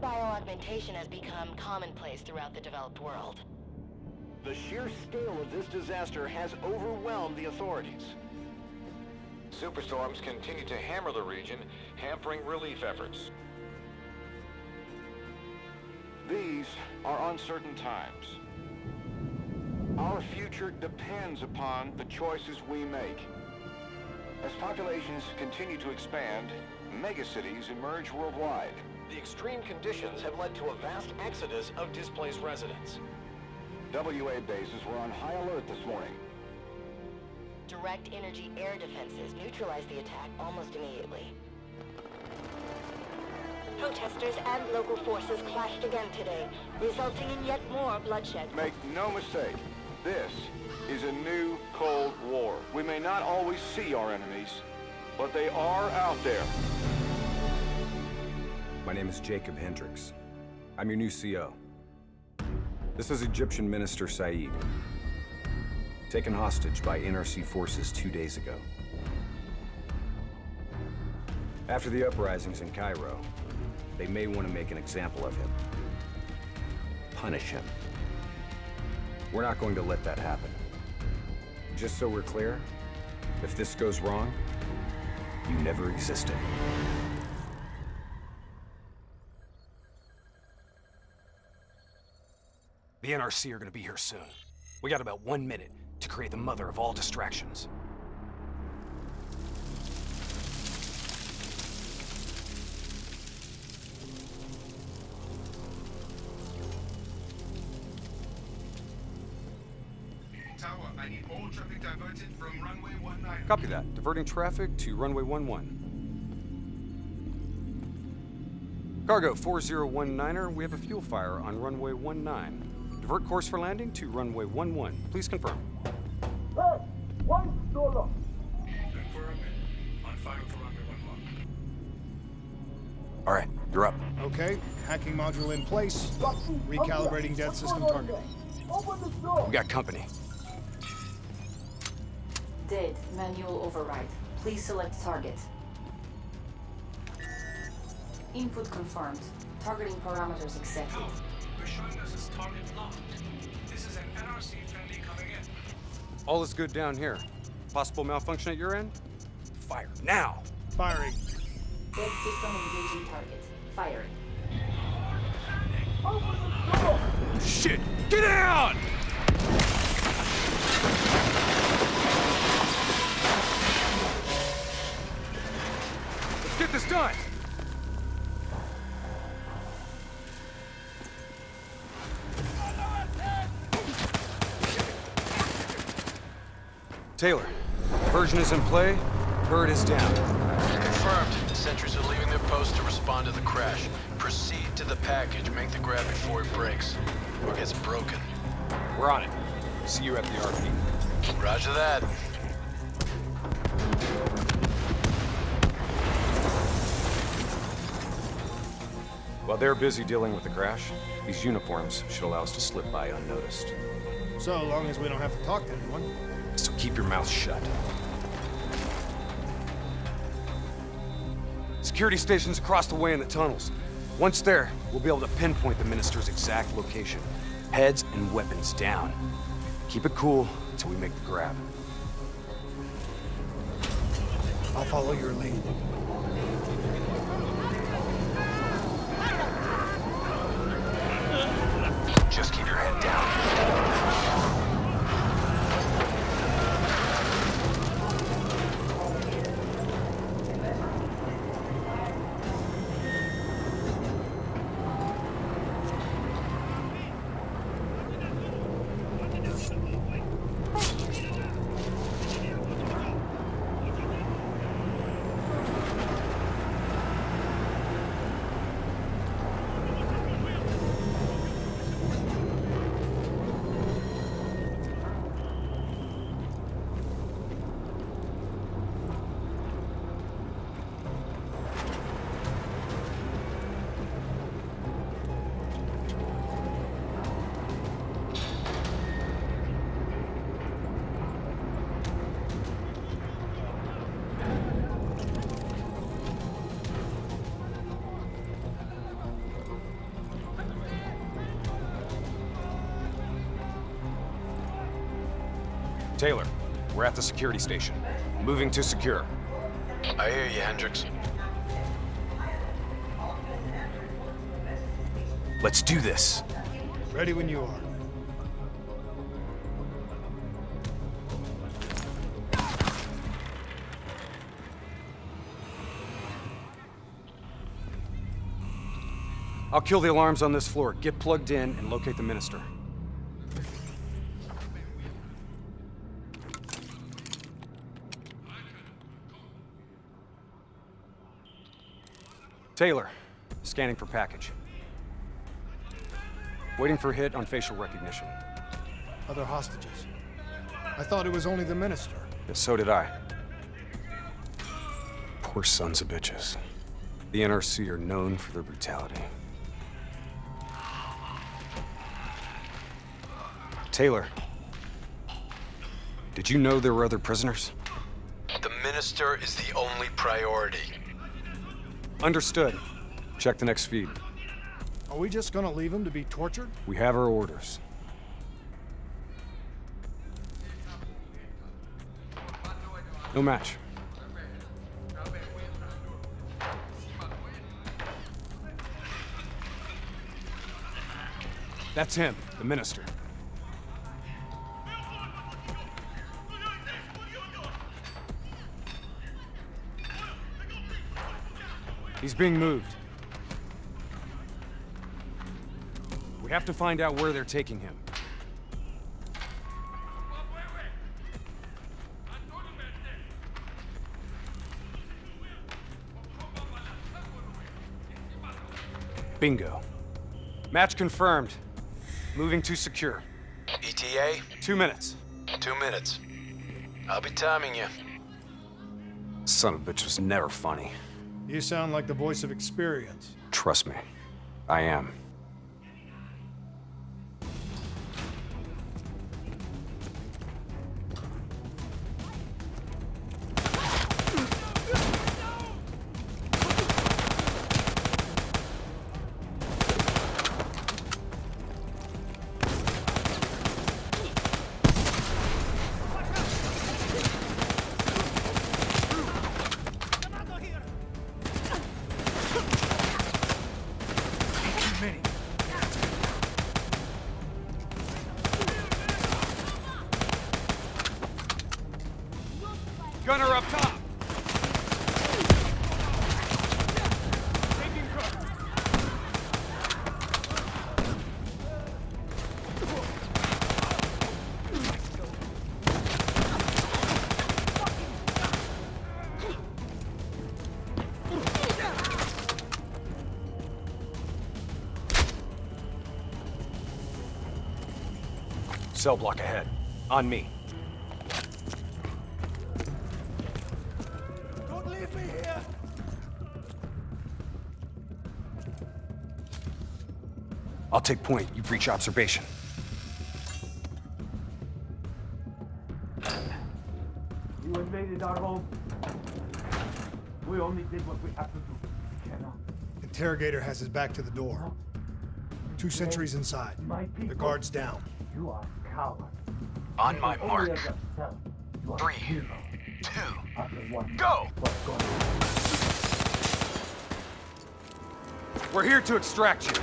Human bioaugmentation has become commonplace throughout the developed world. The sheer scale of this disaster has overwhelmed the authorities. Superstorms continue to hammer the region, hampering relief efforts. These are uncertain times. Our future depends upon the choices we make. As populations continue to expand, megacities emerge worldwide. The extreme conditions have led to a vast exodus of displaced residents. WA bases were on high alert this morning. Direct energy air defenses neutralized the attack almost immediately. Protesters and local forces clashed again today, resulting in yet more bloodshed. Make no mistake, this is a new Cold War. We may not always see our enemies, but they are out there. My name is Jacob Hendricks. I'm your new CO. This is Egyptian Minister Said, taken hostage by NRC forces two days ago. After the uprisings in Cairo, they may want to make an example of him. Punish him. We're not going to let that happen. Just so we're clear, if this goes wrong, you never existed. The NRC are gonna be here soon. We got about one minute to create the mother of all distractions. Tower, I need all traffic diverted from runway 19. Copy that. Diverting traffic to runway 11. Cargo 4019er, we have a fuel fire on runway 19. Divert course for landing to runway 11. Please confirm. Confirmed. On fire for runway 11. All right, you're up. Okay, hacking module in place. Recalibrating dead system target. We got company. Dead. Manual override. Please select target. Input confirmed. Targeting parameters accepted. We're showing us as target locked. This is an NRC friendly coming in. All is good down here. Possible malfunction at your end? Fire now! Firing. Dead system engaging target. Firing. Shit! Get out! Let's get this done! Taylor, version is in play. Bird is down. Confirmed. Sentries are leaving their post to respond to the crash. Proceed to the package. Make the grab before it breaks. Or gets broken. We're on it. See you at the RP. Roger that. While they're busy dealing with the crash, these uniforms should allow us to slip by unnoticed. So long as we don't have to talk to anyone. Keep your mouth shut. Security stations across the way in the tunnels. Once there, we'll be able to pinpoint the Minister's exact location. Heads and weapons down. Keep it cool until we make the grab. I'll follow your lead. Taylor, we're at the security station. Moving to secure. I hear you, Hendricks. Let's do this. Ready when you are. I'll kill the alarms on this floor. Get plugged in and locate the minister. Taylor, scanning for package. Waiting for hit on facial recognition. Other hostages. I thought it was only the minister. Yeah, so did I. Poor sons of bitches. The NRC are known for their brutality. Taylor, did you know there were other prisoners? The minister is the only priority. Understood. Check the next feed. Are we just gonna leave him to be tortured? We have our orders. No match. That's him, the minister. He's being moved. We have to find out where they're taking him. Bingo. Match confirmed. Moving to secure. ETA? Two minutes. Two minutes. I'll be timing you. Son of a bitch was never funny. You sound like the voice of experience. Trust me. I am. Cell block ahead. On me. Don't leave me here! I'll take point. You breach observation. You invaded our home. We only did what we had to do. Cannot. Interrogator has his back to the door. Two sentries inside. The guard's down. You are coward. On my mark. as yourself. You are Three. Two. Go! What's going on? We're here to extract you.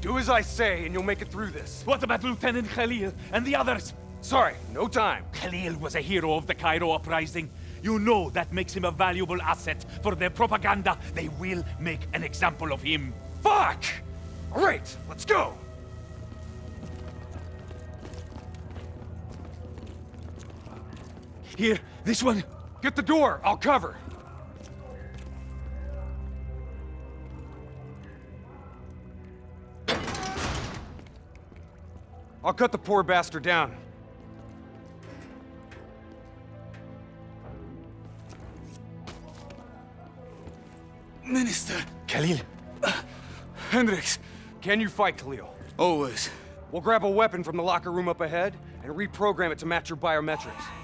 Do as I say, and you'll make it through this. What about Lieutenant Khalil and the others? Sorry, no time. Khalil was a hero of the Cairo uprising. You know that makes him a valuable asset for their propaganda. They will make an example of him. Fuck! All right, let's go. Here, this one. Get the door. I'll cover. I'll cut the poor bastard down. Minister. Khalil. Hendricks, can you fight Khalil? Always. We'll grab a weapon from the locker room up ahead and reprogram it to match your biometrics.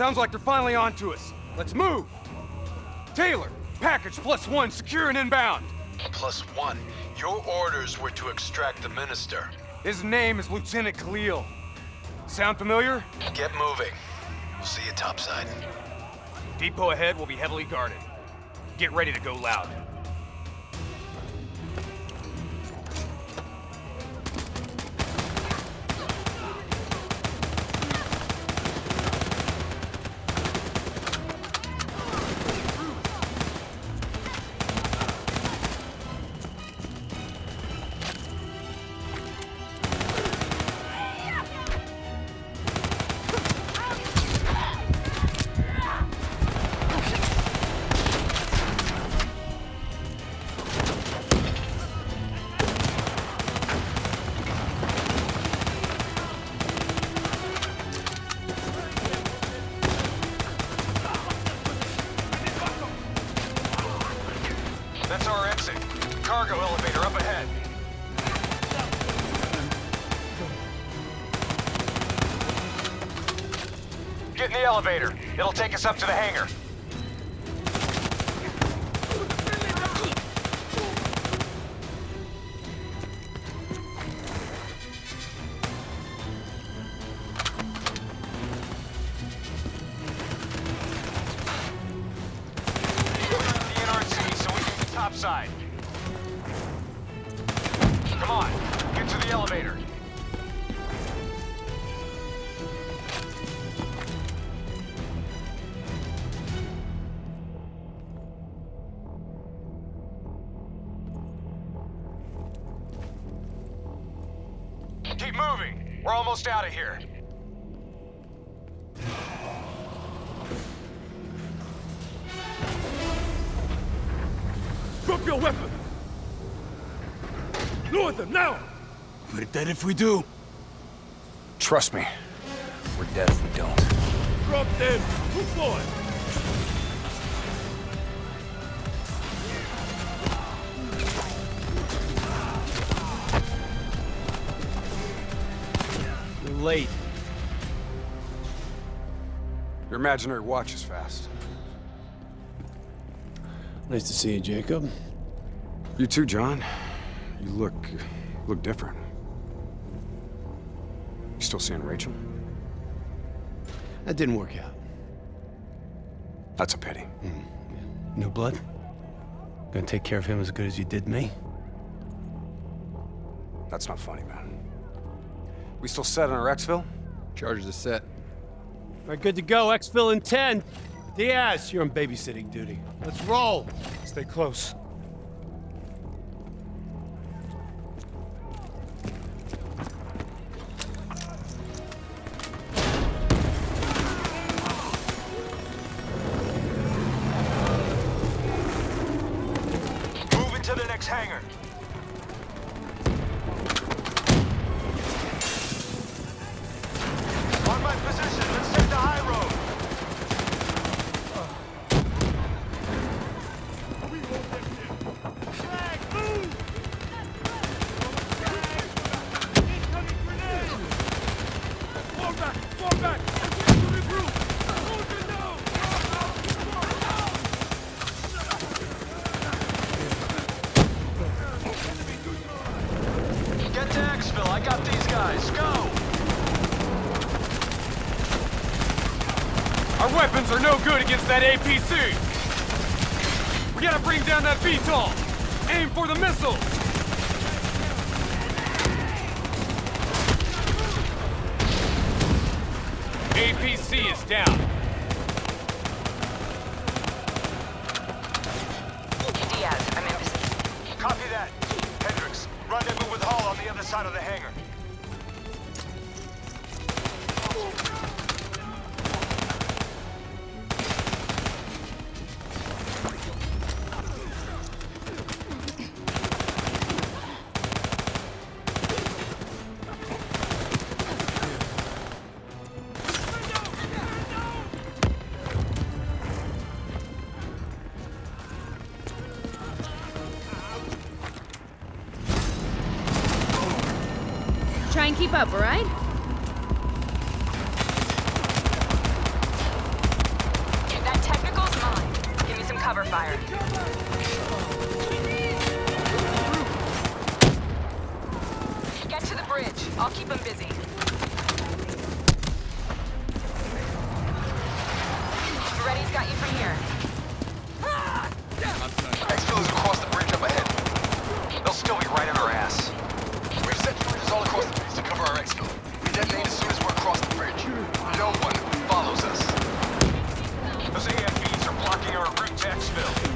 Sounds like they're finally on to us. Let's move! Taylor, package plus one, secure and inbound. Plus one. Your orders were to extract the Minister. His name is Lieutenant Khalil. Sound familiar? Get moving. We'll see you topside. Depot ahead will be heavily guarded. Get ready to go loud. Get in the elevator. It'll take us up to the hangar. Keep moving. We're almost out of here. Drop your weapon! Lower them, now! We're dead if we do. Trust me, we're dead if we don't. Drop them! Move forward! Late. Your imaginary watch is fast. Nice to see you, Jacob. You too, John. You look... look different. You still seeing Rachel? That didn't work out. That's a pity. Hmm. New blood? Gonna take care of him as good as you did me? That's not funny, man. We still set on our exfil? Charges are set. All right, good to go. Exfil in 10. Diaz, you're on babysitting duty. Let's roll. Stay close. Good against that APC! We gotta bring down that VTOL! Aim for the missiles! APC is down. Diaz, I'm in position. Copy that. Hendricks, rendezvous with Hall on the other side of the hangar. Try and keep up, alright? That technical's mine. Give me some cover fire. Get to the bridge. I'll keep them busy. Ready's got you from here. We detonate as soon as we're across the bridge. No one follows us. Those AFVs are blocking our route to.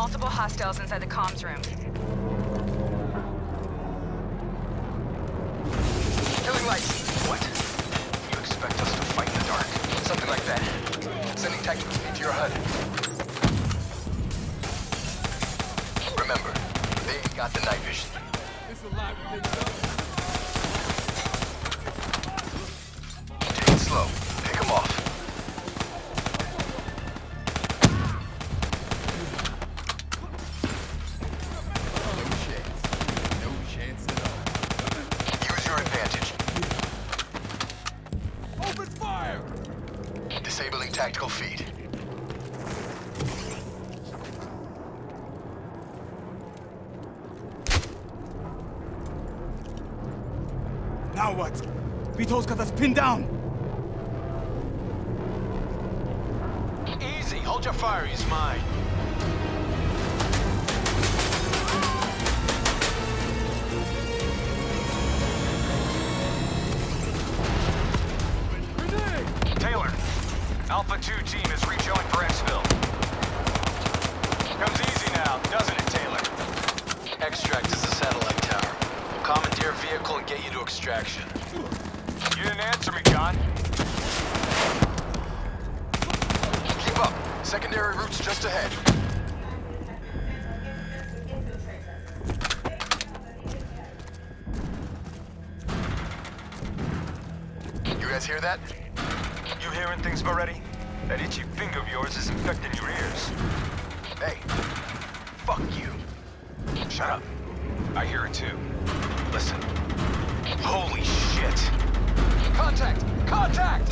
Multiple hostiles inside the comms room. Killing lights. What? You expect us to fight in the dark? Something like that. Sending tactical feed to your HUD. Remember, they ain't got the night vision. Now what? Vito's got us pinned down! Easy. Hold your fire. He's mine. Taylor, Alpha 2 team is rejoined for exfil. Comes easy now, doesn't it, Taylor? Extract is a satellite tower. We'll commandeer a vehicle and get you to extraction. You didn't answer me, John. Keep up. Secondary route's just ahead. You guys hear that? You hearing things, Maretti? That itchy finger of yours is infecting your ears. Hey, fuck you. Shut up. I hear it too. Listen. Holy shit! Contact! Contact!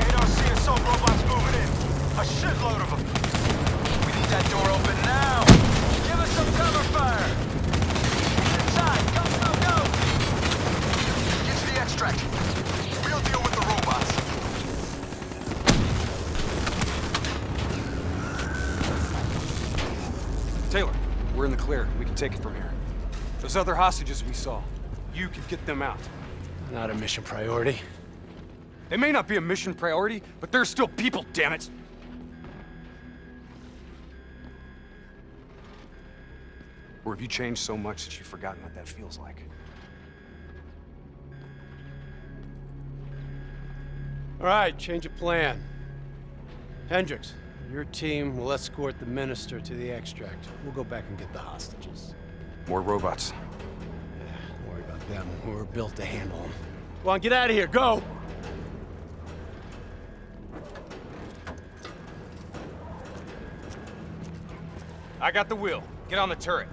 AOC assault robots moving in. A shitload of them. We need that door open now! Give us some cover fire! Inside! Go, go, go! Get to the extract. We'll deal with the robots. Taylor, we're in the clear. We can take it from here. Those other hostages we saw, you can get them out. Not a mission priority. They may not be a mission priority, but they're still people, damn it! Or have you changed so much that you've forgotten what that feels like? All right, change of plan. Hendricks, your team will escort the minister to the extract. We'll go back and get the hostages. More robots. Them. We're built to handle them. Go on, get out of here. Go! I got the wheel. Get on the turret.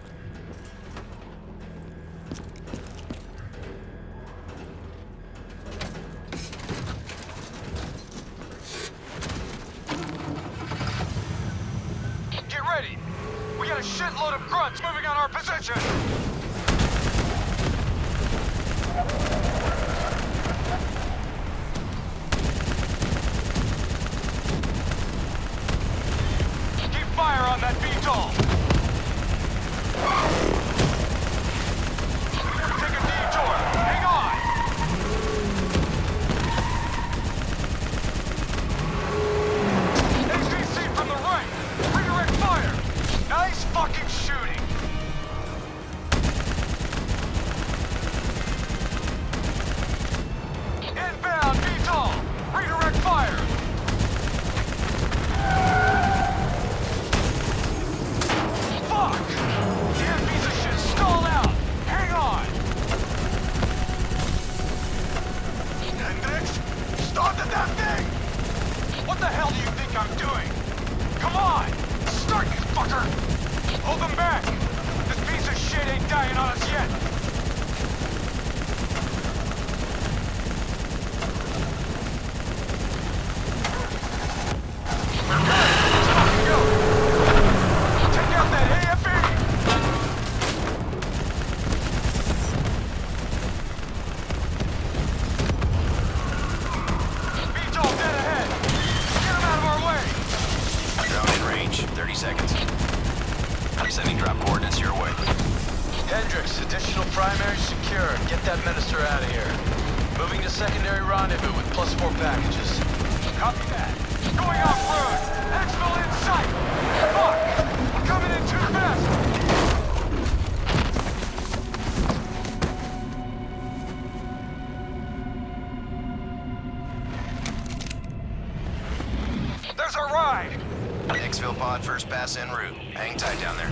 Gas en route. Hang tight down there.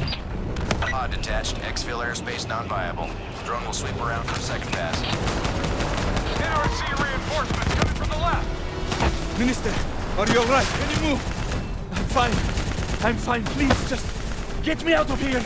Pod detached. Exfil airspace non-viable. Drone will sweep around for second pass. NRC reinforcements coming from the left! Minister, are you alright? Can you move? I'm fine. I'm fine. Please, just get me out of here!